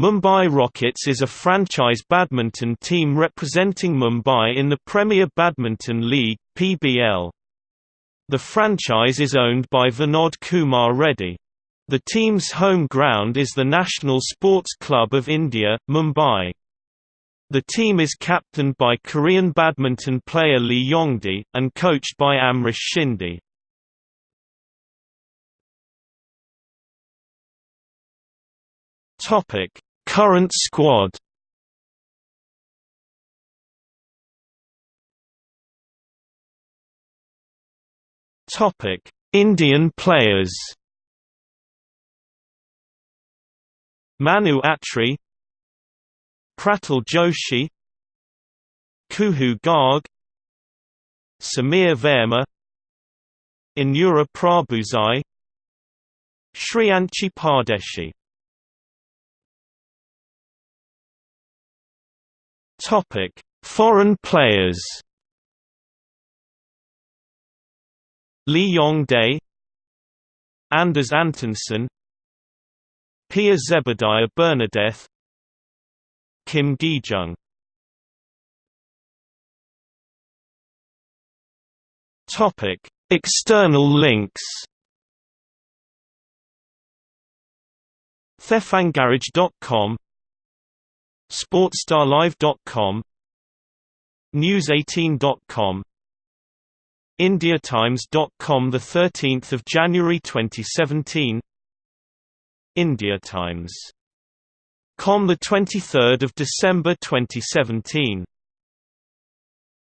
Mumbai Rockets is a franchise badminton team representing Mumbai in the Premier Badminton League (PBL). The franchise is owned by Vinod Kumar Reddy. The team's home ground is the National Sports Club of India, Mumbai. The team is captained by Korean badminton player Lee Yongdae, and coached by Amrish Shinde. Topic Current squad Topic: Indian players. Manu Attri, Pratul Joshi, Kuhoo Garg, Sameer Verma, Anura Prabhudesai, Shriyanshi Pardeshi Topic: Foreign players. Lee Yongdae, Anders Antonsen, Pia Zebadiah Bernadeth, Kim Gi-jung. Topic: External links. Thefangarage.com Sportstarlive.com News18.com IndiaTimes.com 13 January 2017 India Times. Com 23 December 2017